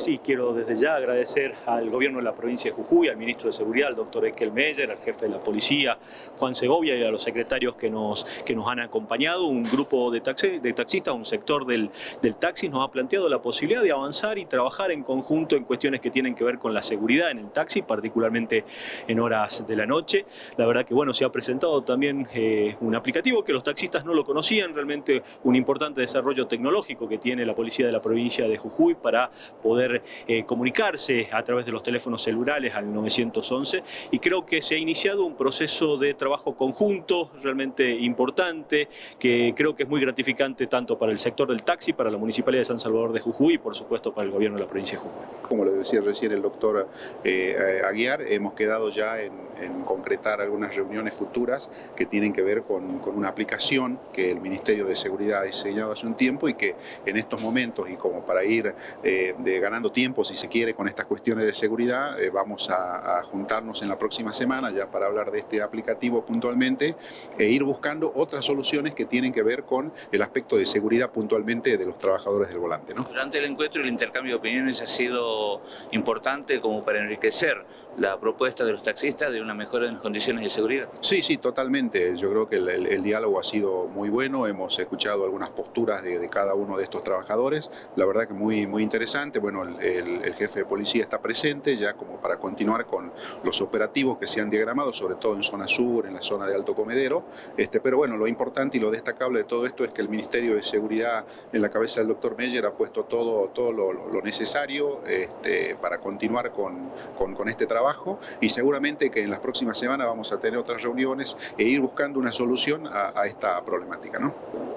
Sí, quiero desde ya agradecer al gobierno de la provincia de Jujuy, al ministro de Seguridad, al doctor Ekel Meyer, al jefe de la policía, Juan Segovia y a los secretarios que nos, que nos han acompañado. Un grupo de, taxi, de taxistas, un sector del, del taxi nos ha planteado la posibilidad de avanzar y trabajar en conjunto en cuestiones que tienen que ver con la seguridad en el taxi, particularmente en horas de la noche. La verdad que bueno, se ha presentado también eh, un aplicativo que los taxistas no lo conocían, realmente un importante desarrollo tecnológico que tiene la policía de la provincia de Jujuy para poder eh, comunicarse a través de los teléfonos celulares al 911 y creo que se ha iniciado un proceso de trabajo conjunto realmente importante que creo que es muy gratificante tanto para el sector del taxi, para la Municipalidad de San Salvador de Jujuy y por supuesto para el gobierno de la provincia de Jujuy. Como le decía recién el doctor eh, Aguiar, hemos quedado ya en, en, concretar algunas reuniones futuras que tienen que ver con, con una aplicación que el Ministerio de Seguridad ha diseñado hace un tiempo y que en estos momentos y como para ir eh, de ganando tiempo, si se quiere, con estas cuestiones de seguridad. Eh, vamos a, a, juntarnos en la próxima semana ya para hablar de este aplicativo puntualmente e ir buscando otras soluciones que tienen que ver con el aspecto de seguridad puntualmente de los trabajadores del volante. ¿no? Durante el encuentro el intercambio de opiniones ha sido importante como para enriquecer la propuesta de los taxistas de una mejora en las condiciones de seguridad. Sí, sí, totalmente. Yo creo que el, diálogo ha sido muy bueno, hemos escuchado algunas posturas de, cada uno de estos trabajadores, la verdad que muy, muy interesante. Bueno, el, jefe de policía está presente ya como para continuar con los operativos que se han diagramado, sobre todo en zona sur, en la zona de Alto Comedero, este, pero bueno, lo importante y lo destacable de todo esto es que el Ministerio de Seguridad en la cabeza del doctor Meyer ha puesto todo, todo lo, necesario este, para continuar con, con, con este trabajo trabajo y seguramente que en las próximas semanas vamos a tener otras reuniones e ir buscando una solución a, a esta problemática. ¿no?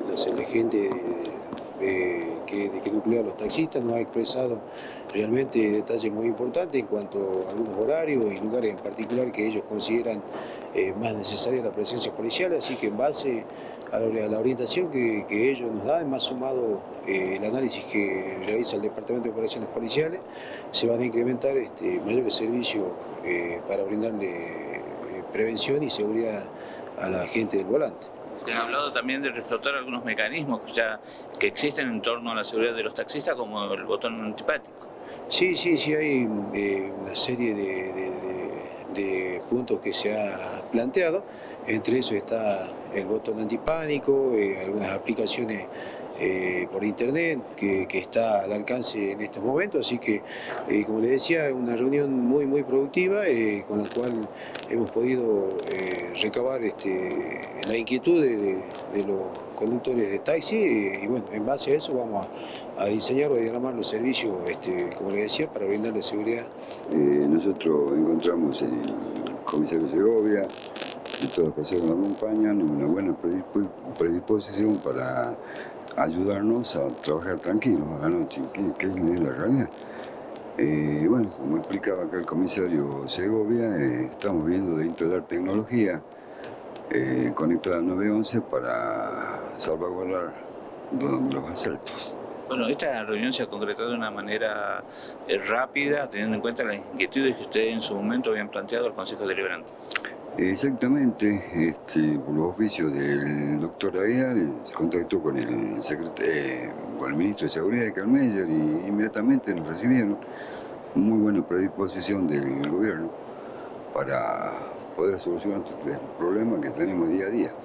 La, gente que, que nuclea los taxistas nos ha expresado realmente detalles muy importantes en cuanto a algunos horarios y lugares en particular que ellos consideran eh, más necesaria la presencia policial, así que en base a la, orientación que, ellos nos dan, más sumado eh, el análisis que realiza el Departamento de Operaciones Policiales, se van a incrementar este, mayores servicios eh, para brindarle prevención y seguridad a la gente del volante. Se han hablado también de reflotar algunos mecanismos ya que existen en torno a la seguridad de los taxistas, como el botón antipático. Sí, sí, sí, hay eh, una serie de, puntos que se ha planteado. Entre eso está el botón antipánico, eh, algunas aplicaciones eh, por internet que, que, está al alcance en estos momentos, así que eh, como les decía, una reunión muy muy productiva eh, con la cual hemos podido recabar este, la inquietud de, los conductores de taxi y bueno, en base a eso vamos a, diseñar o a diagramar los servicios, este, como les decía, para brindarle seguridad. nosotros encontramos en el comisario Segovia y todas las personas que nos acompañan una buena predisposición para ayudarnos a trabajar tranquilos a la noche, que, que es la realidad. Eh, bueno, como explicaba acá el comisario Segovia, eh, estamos viendo de instalar tecnología eh, conectada al 911 para salvaguardar los asaltos. Bueno, esta reunión se ha concretado de una manera eh, rápida, teniendo en cuenta las inquietudes que ustedes en su momento habían planteado al Consejo Deliberante. Exactamente, este, por los oficios del doctor Aguiar, eh, se contactó con el, eh, con el ministro de Seguridad de Calmeyer y inmediatamente nos recibieron. Muy buena predisposición del gobierno para poder solucionar el problema que tenemos día a día.